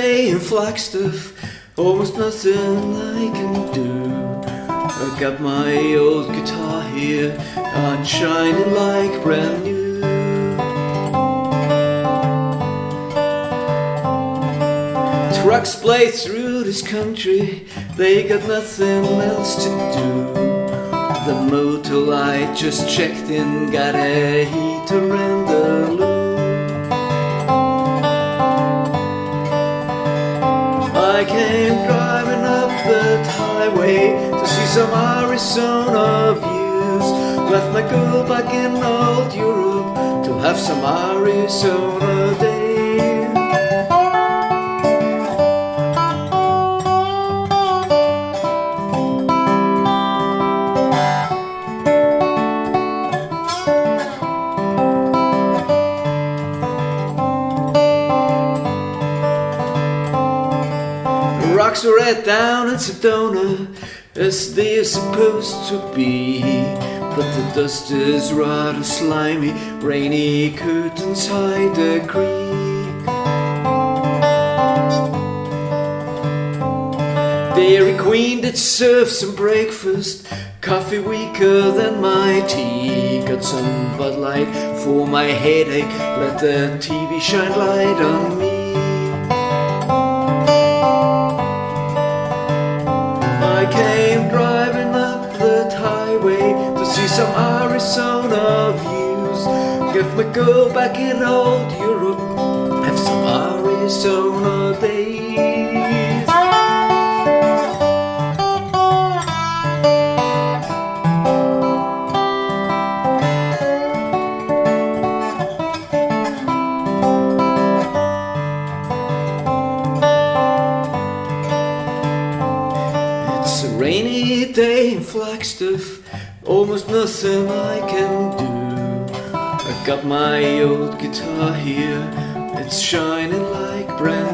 day in Flagstaff, almost nothing I can do. I got my old guitar here, and shining like brand new. Trucks play through this country, they got nothing else to do. The motor light just checked in, got a heater and a I came driving up the highway to see some Arizona views. Left my girl back in old Europe to have some Arizona day. Rocks red down in Sedona as they are supposed to be. But the dust is rather slimy, rainy curtains hide the creek. Dairy Queen did serve some breakfast, coffee weaker than my tea. Got some Bud Light for my headache, let the TV shine light on me. Some Arizona views. Give my girl back in old Europe, have some Arizona days. It's a rainy day in Flagstaff, almost nothing I can do. I got my old guitar here, it's shining like brand.